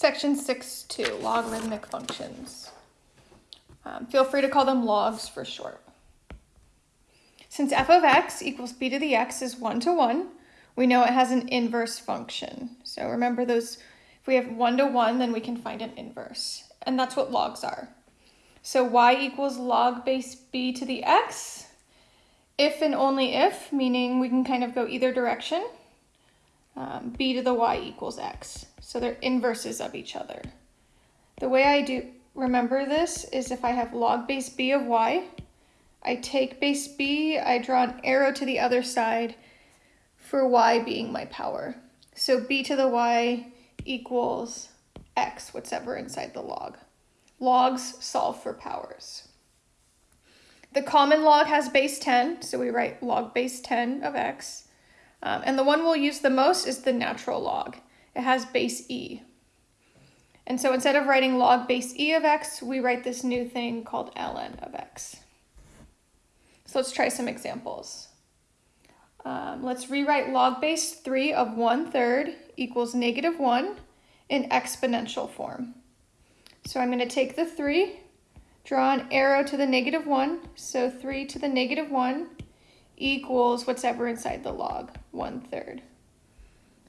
Section 6.2, logarithmic functions. Um, feel free to call them logs for short. Since f of x equals b to the x is 1 to 1, we know it has an inverse function. So remember those, if we have 1 to 1, then we can find an inverse. And that's what logs are. So y equals log base b to the x. If and only if, meaning we can kind of go either direction. Um, b to the y equals x. So they're inverses of each other. The way I do remember this is if I have log base b of y, I take base b, I draw an arrow to the other side for y being my power. So b to the y equals x, whatever inside the log. Logs solve for powers. The common log has base 10, so we write log base 10 of x. Um, and the one we'll use the most is the natural log. It has base e. And so instead of writing log base e of x, we write this new thing called ln of x. So let's try some examples. Um, let's rewrite log base 3 of 1 third equals negative 1 in exponential form. So I'm going to take the 3, draw an arrow to the negative 1, so 3 to the negative 1 equals whatever inside the log, 1 third.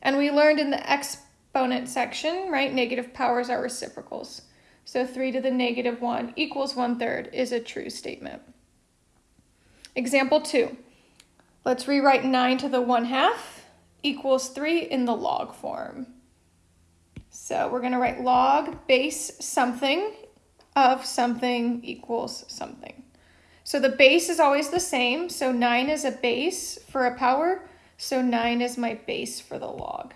And we learned in the exponent section, right, negative powers are reciprocals. So 3 to the negative 1 equals 1 third is a true statement. Example 2. Let's rewrite 9 to the 1 half equals 3 in the log form. So we're going to write log base something of something equals something. So the base is always the same. So 9 is a base for a power. So 9 is my base for the log.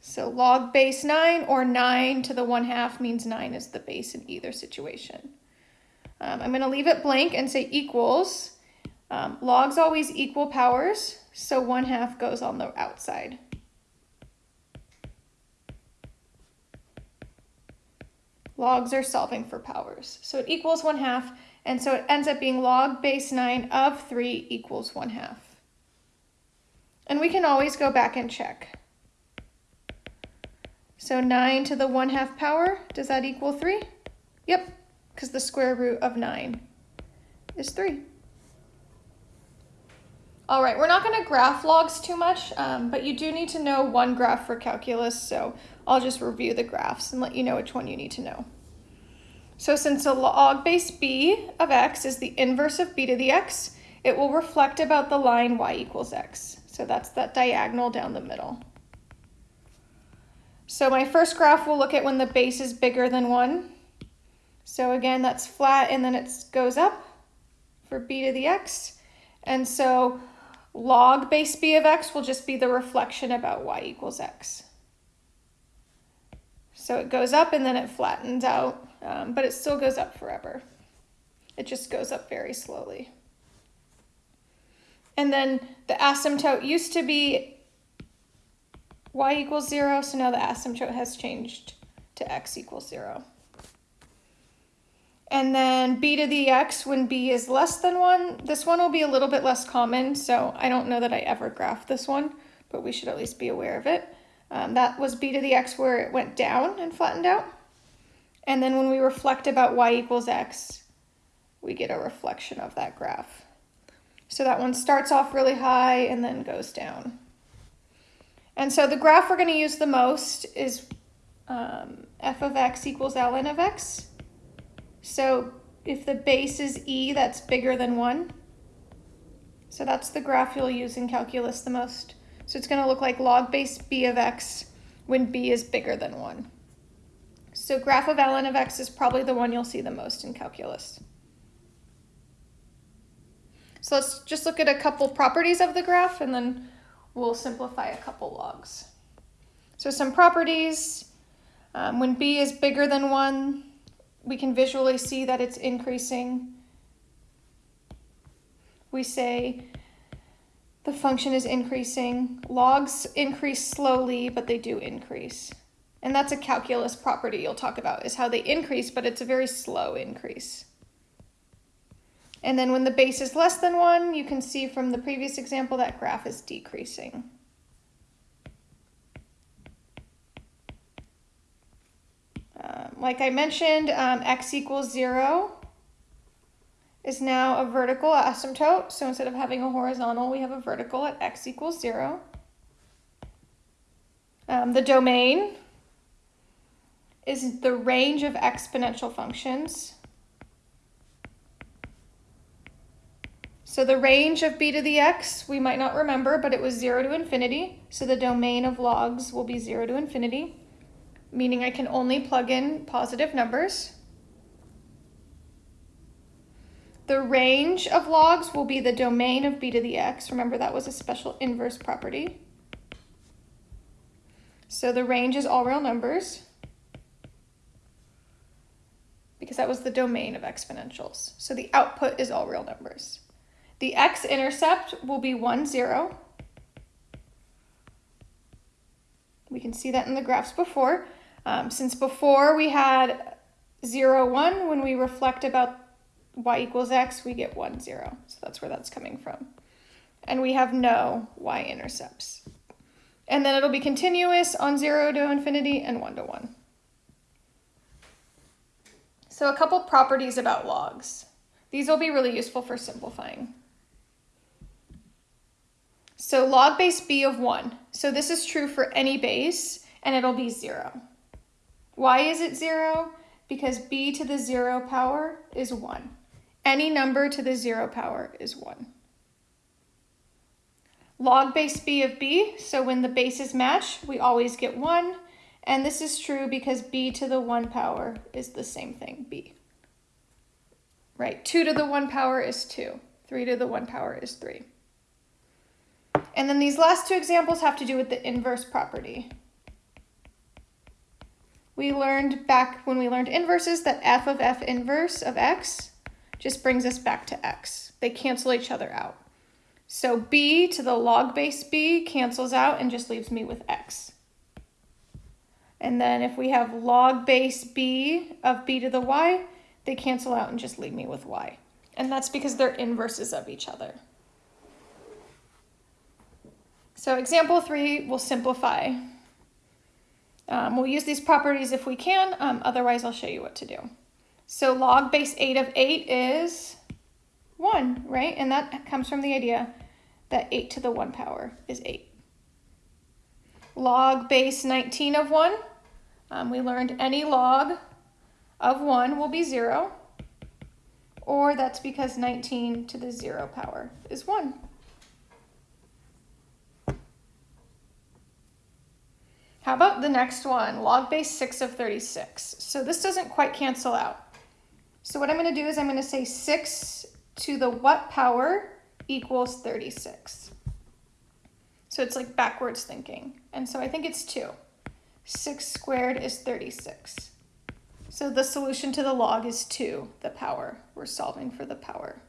So log base 9 or 9 to the 1 half means 9 is the base in either situation. Um, I'm going to leave it blank and say equals. Um, logs always equal powers, so 1 half goes on the outside. Logs are solving for powers. So it equals 1 half, and so it ends up being log base 9 of 3 equals 1 half. And we can always go back and check. So 9 to the 1 half power, does that equal 3? Yep, because the square root of 9 is 3. All right, we're not going to graph logs too much, um, but you do need to know one graph for calculus, so I'll just review the graphs and let you know which one you need to know. So since a log base b of x is the inverse of b to the x, it will reflect about the line y equals x. So that's that diagonal down the middle. So my first graph will look at when the base is bigger than 1. So again, that's flat and then it goes up for b to the x. And so log base b of x will just be the reflection about y equals x. So it goes up and then it flattens out, um, but it still goes up forever. It just goes up very slowly. And then the asymptote used to be y equals zero, so now the asymptote has changed to x equals zero. And then b to the x when b is less than 1. This one will be a little bit less common, so I don't know that I ever graphed this one, but we should at least be aware of it. Um, that was b to the x where it went down and flattened out. And then when we reflect about y equals x, we get a reflection of that graph. So that one starts off really high and then goes down. And so the graph we're going to use the most is um, f of x equals ln of x. So if the base is e, that's bigger than 1. So that's the graph you'll use in calculus the most. So it's going to look like log base b of x when b is bigger than 1. So graph of ln of x is probably the one you'll see the most in calculus. So let's just look at a couple properties of the graph and then we'll simplify a couple logs. So some properties, um, when b is bigger than 1, we can visually see that it's increasing. We say the function is increasing. Logs increase slowly, but they do increase. And that's a calculus property you'll talk about, is how they increase, but it's a very slow increase. And then when the base is less than 1, you can see from the previous example that graph is decreasing. Like I mentioned, um, x equals 0 is now a vertical asymptote. So instead of having a horizontal, we have a vertical at x equals 0. Um, the domain is the range of exponential functions. So the range of b to the x, we might not remember, but it was 0 to infinity. So the domain of logs will be 0 to infinity, meaning I can only plug in positive numbers. The range of logs will be the domain of b to the x. Remember that was a special inverse property. So the range is all real numbers because that was the domain of exponentials. So the output is all real numbers. The x-intercept will be 1, 0. We can see that in the graphs before. Um, since before we had 0, 1, when we reflect about y equals x, we get 1, 0. So that's where that's coming from. And we have no y-intercepts. And then it'll be continuous on 0 to infinity and 1 to 1. So a couple properties about logs. These will be really useful for simplifying. So log base b of 1. So this is true for any base, and it'll be 0. Why is it 0? Because b to the 0 power is 1. Any number to the 0 power is 1. Log base b of b, so when the bases match, we always get 1. And this is true because b to the 1 power is the same thing, b. Right, 2 to the 1 power is 2. 3 to the 1 power is 3. And then these last two examples have to do with the inverse property. We learned back when we learned inverses that f of f inverse of x just brings us back to x. They cancel each other out. So b to the log base b cancels out and just leaves me with x. And then if we have log base b of b to the y, they cancel out and just leave me with y. And that's because they're inverses of each other. So example three will simplify. Um, we'll use these properties if we can, um, otherwise I'll show you what to do. So log base 8 of 8 is 1, right? And that comes from the idea that 8 to the 1 power is 8. Log base 19 of 1, um, we learned any log of 1 will be 0, or that's because 19 to the 0 power is 1. How about the next one, log base 6 of 36? So this doesn't quite cancel out. So what I'm going to do is I'm going to say 6 to the what power equals 36. So it's like backwards thinking. And so I think it's 2. 6 squared is 36. So the solution to the log is 2, the power. We're solving for the power.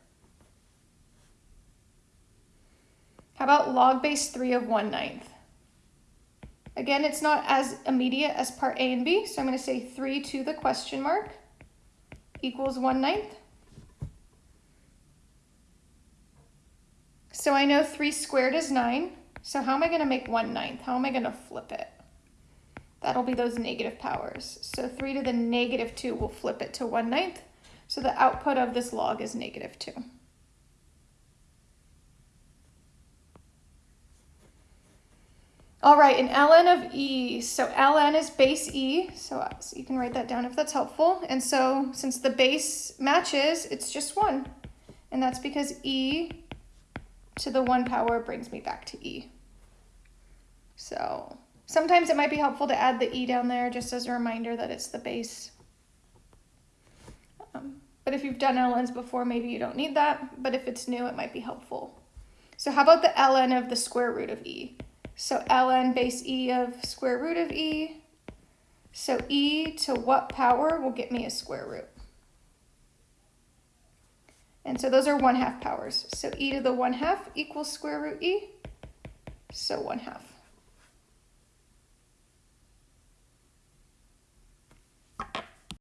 How about log base 3 of 1 ninth? Again, it's not as immediate as part A and B, so I'm going to say 3 to the question mark equals 1 ninth. So I know 3 squared is 9. So how am I going to make 1 ninth? How am I going to flip it? That'll be those negative powers. So 3 to the negative 2 will flip it to 1 ninth. So the output of this log is negative 2. All right, an ln of e. So ln is base e, so, so, you can write that down if that's helpful. And so since the base matches, it's just 1. And that's because e to the 1 power brings me back to e. So sometimes it might be helpful to add the e down there just as a reminder that it's the base. Um, but if you've done ln's before, maybe you don't need that. But if it's new, it might be helpful. So how about the ln of the square root of e? So ln base e of square root of e. So e to what power will get me a square root? And so those are 1 half powers. So e to the 1 half equals square root e. So 1 half.